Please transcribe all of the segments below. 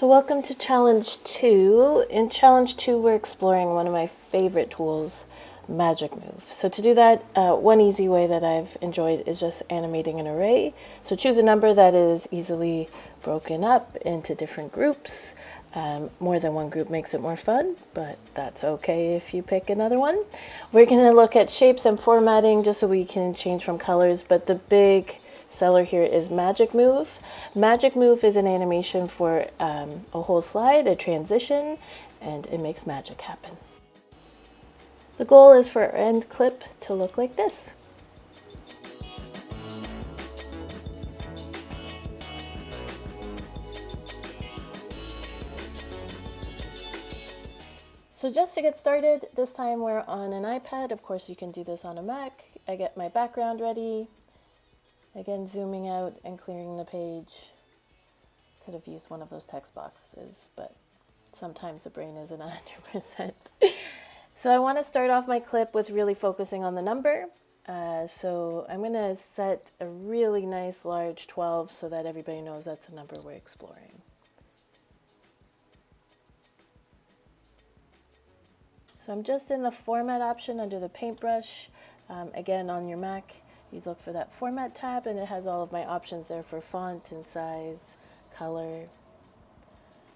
So welcome to challenge two. In challenge two, we're exploring one of my favorite tools, Magic Move. So to do that, uh, one easy way that I've enjoyed is just animating an array. So choose a number that is easily broken up into different groups. Um, more than one group makes it more fun, but that's okay if you pick another one. We're going to look at shapes and formatting just so we can change from colors, but the big seller here is Magic Move. Magic Move is an animation for um, a whole slide, a transition, and it makes magic happen. The goal is for end clip to look like this. So just to get started, this time we're on an iPad. Of course, you can do this on a Mac. I get my background ready, Again, zooming out and clearing the page. Could have used one of those text boxes, but sometimes the brain isn't 100%. so I want to start off my clip with really focusing on the number. Uh, so I'm going to set a really nice large 12 so that everybody knows that's the number we're exploring. So I'm just in the format option under the paintbrush. Um, again, on your Mac, you look for that format tab and it has all of my options there for font and size, color.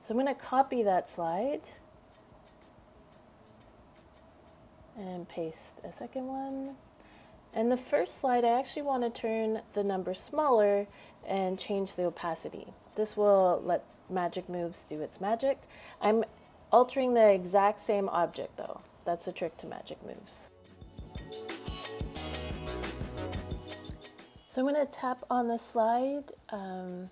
So I'm going to copy that slide and paste a second one. And the first slide, I actually want to turn the number smaller and change the opacity. This will let Magic Moves do its magic. I'm altering the exact same object though. That's the trick to Magic Moves. So I'm going to tap on the slide um,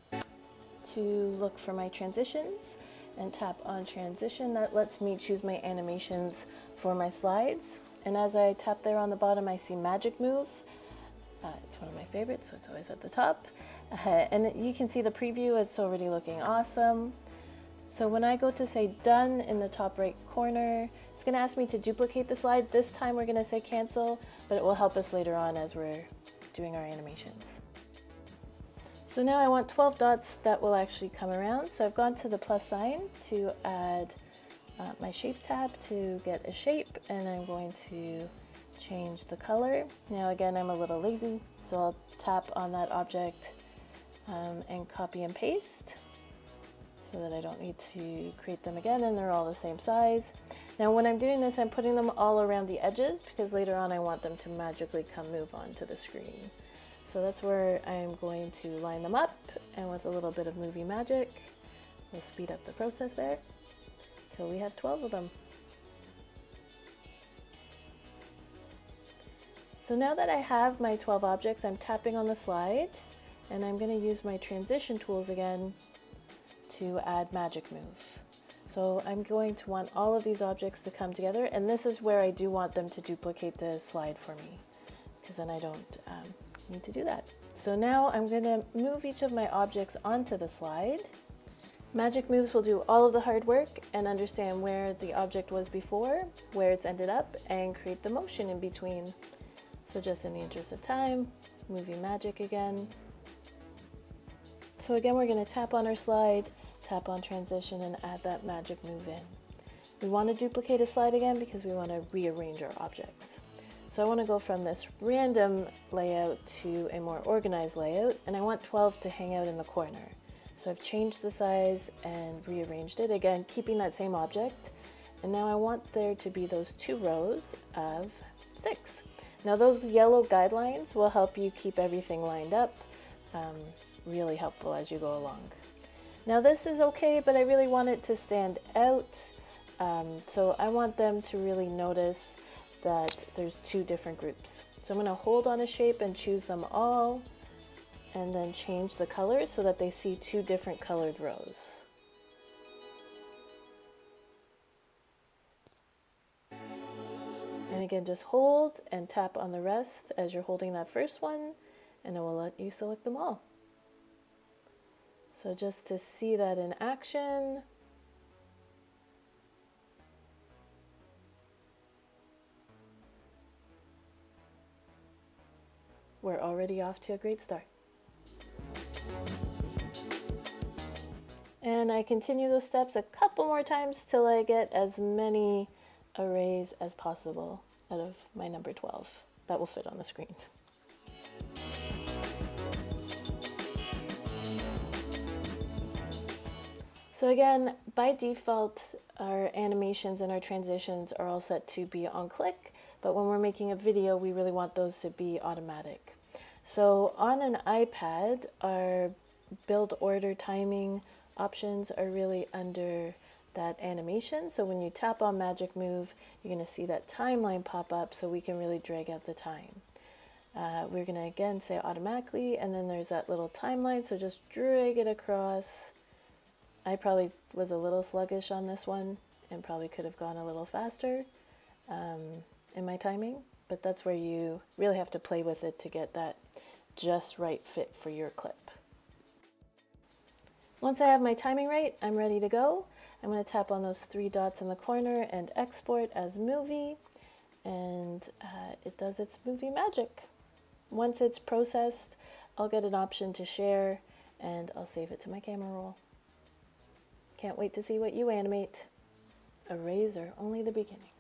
to look for my transitions and tap on transition. That lets me choose my animations for my slides. And as I tap there on the bottom, I see Magic Move. Uh, it's one of my favorites, so it's always at the top. Uh, and you can see the preview, it's already looking awesome. So when I go to say done in the top right corner, it's gonna ask me to duplicate the slide. This time we're gonna say cancel, but it will help us later on as we're doing our animations. So now I want 12 dots that will actually come around. So I've gone to the plus sign to add uh, my shape tab to get a shape and I'm going to change the color. Now again, I'm a little lazy, so I'll tap on that object um, and copy and paste so that I don't need to create them again and they're all the same size. Now when I'm doing this, I'm putting them all around the edges because later on I want them to magically come move onto the screen. So that's where I'm going to line them up and with a little bit of movie magic, we'll speed up the process there till we have 12 of them. So now that I have my 12 objects, I'm tapping on the slide and I'm going to use my transition tools again to add magic move. So I'm going to want all of these objects to come together and this is where I do want them to duplicate the slide for me because then I don't um, need to do that. So now I'm going to move each of my objects onto the slide. Magic Moves will do all of the hard work and understand where the object was before, where it's ended up, and create the motion in between. So just in the interest of time, movie magic again. So again, we're going to tap on our slide, tap on transition and add that magic move in. We want to duplicate a slide again because we want to rearrange our objects. So I want to go from this random layout to a more organized layout and I want 12 to hang out in the corner. So I've changed the size and rearranged it, again keeping that same object. And now I want there to be those two rows of six. Now those yellow guidelines will help you keep everything lined up, um, really helpful as you go along. Now this is okay, but I really want it to stand out. Um, so I want them to really notice that there's two different groups. So I'm going to hold on a shape and choose them all and then change the colors so that they see two different colored rows. And again, just hold and tap on the rest as you're holding that first one and it will let you select them all. So just to see that in action, we're already off to a great start. And I continue those steps a couple more times till I get as many arrays as possible out of my number 12 that will fit on the screen. So again, by default, our animations and our transitions are all set to be on click, but when we're making a video, we really want those to be automatic. So on an iPad, our build order timing options are really under that animation. So when you tap on Magic Move, you're going to see that timeline pop up so we can really drag out the time. Uh, we're going to again say automatically, and then there's that little timeline, so just drag it across. I probably was a little sluggish on this one and probably could have gone a little faster um, in my timing, but that's where you really have to play with it to get that just right fit for your clip. Once I have my timing right, I'm ready to go. I'm going to tap on those three dots in the corner and export as movie, and uh, it does its movie magic. Once it's processed, I'll get an option to share, and I'll save it to my camera roll. Can't wait to see what you animate. Are only the beginning.